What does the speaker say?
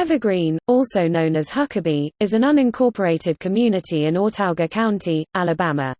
Evergreen, also known as Huckabee, is an unincorporated community in Autauga County, Alabama.